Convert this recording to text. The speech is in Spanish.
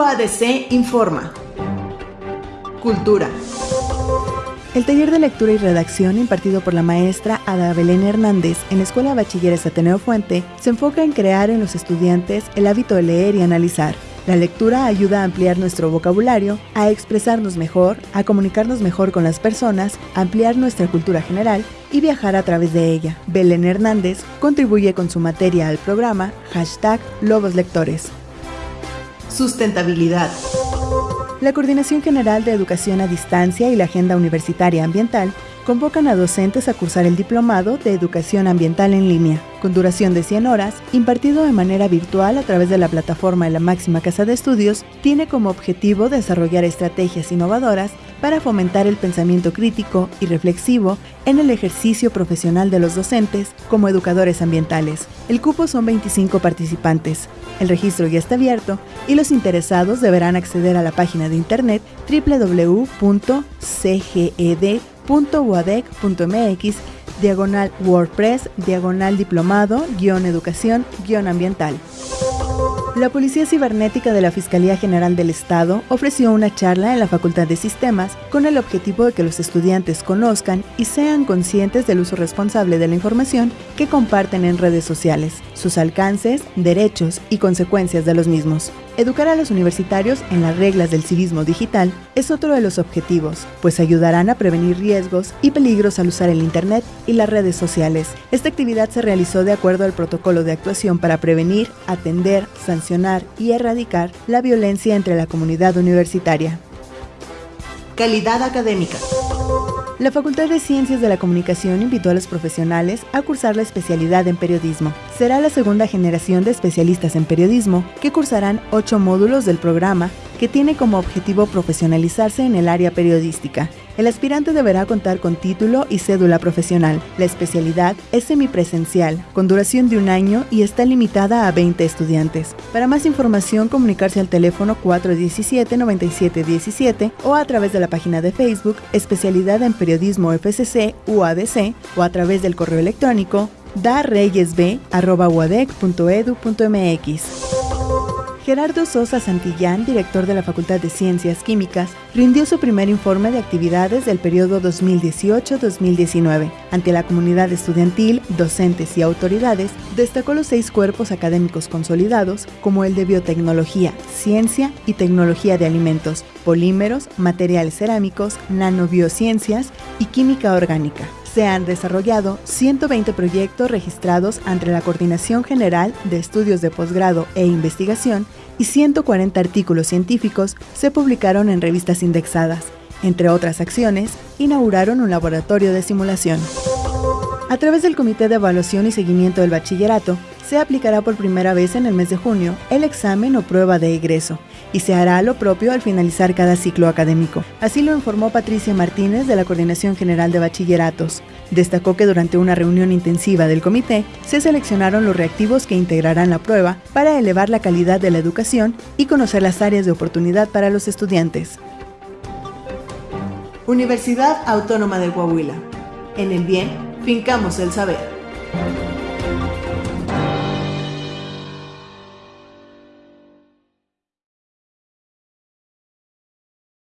UADC informa. Cultura. El taller de lectura y redacción impartido por la maestra Ada Belén Hernández en la Escuela Bachilleres Ateneo Fuente se enfoca en crear en los estudiantes el hábito de leer y analizar. La lectura ayuda a ampliar nuestro vocabulario, a expresarnos mejor, a comunicarnos mejor con las personas, ampliar nuestra cultura general y viajar a través de ella. Belén Hernández contribuye con su materia al programa hashtag Lobos Lectores. Sustentabilidad. La Coordinación General de Educación a Distancia y la Agenda Universitaria Ambiental convocan a docentes a cursar el Diplomado de Educación Ambiental en línea, con duración de 100 horas, impartido de manera virtual a través de la plataforma de la máxima casa de estudios, tiene como objetivo desarrollar estrategias innovadoras para fomentar el pensamiento crítico y reflexivo en el ejercicio profesional de los docentes como educadores ambientales. El cupo son 25 participantes. El registro ya está abierto y los interesados deberán acceder a la página de internet www.cged.uadec.mx diagonal WordPress, diagonal diplomado, guion educación, guion ambiental. La Policía Cibernética de la Fiscalía General del Estado ofreció una charla en la Facultad de Sistemas con el objetivo de que los estudiantes conozcan y sean conscientes del uso responsable de la información que comparten en redes sociales, sus alcances, derechos y consecuencias de los mismos. Educar a los universitarios en las reglas del civismo digital es otro de los objetivos, pues ayudarán a prevenir riesgos y peligros al usar el Internet y las redes sociales. Esta actividad se realizó de acuerdo al protocolo de actuación para prevenir, atender, sancionar y erradicar la violencia entre la comunidad universitaria. Calidad académica. La Facultad de Ciencias de la Comunicación invitó a los profesionales a cursar la especialidad en periodismo. Será la segunda generación de especialistas en periodismo que cursarán ocho módulos del programa que tiene como objetivo profesionalizarse en el área periodística. El aspirante deberá contar con título y cédula profesional. La especialidad es semipresencial, con duración de un año y está limitada a 20 estudiantes. Para más información, comunicarse al teléfono 417-9717 o a través de la página de Facebook Especialidad en Periodismo FCC UADC o a través del correo electrónico dareyesb.uadec.edu.mx. Gerardo Sosa Santillán, director de la Facultad de Ciencias Químicas, rindió su primer informe de actividades del periodo 2018-2019. Ante la comunidad estudiantil, docentes y autoridades, destacó los seis cuerpos académicos consolidados, como el de biotecnología, ciencia y tecnología de alimentos, polímeros, materiales cerámicos, nanobiociencias y química orgánica se han desarrollado 120 proyectos registrados ante la Coordinación General de Estudios de Posgrado e Investigación y 140 artículos científicos se publicaron en revistas indexadas. Entre otras acciones, inauguraron un laboratorio de simulación. A través del Comité de Evaluación y Seguimiento del Bachillerato, se aplicará por primera vez en el mes de junio el examen o prueba de egreso y se hará lo propio al finalizar cada ciclo académico. Así lo informó Patricia Martínez de la Coordinación General de Bachilleratos. Destacó que durante una reunión intensiva del comité se seleccionaron los reactivos que integrarán la prueba para elevar la calidad de la educación y conocer las áreas de oportunidad para los estudiantes. Universidad Autónoma de Coahuila. En el bien, fincamos el saber.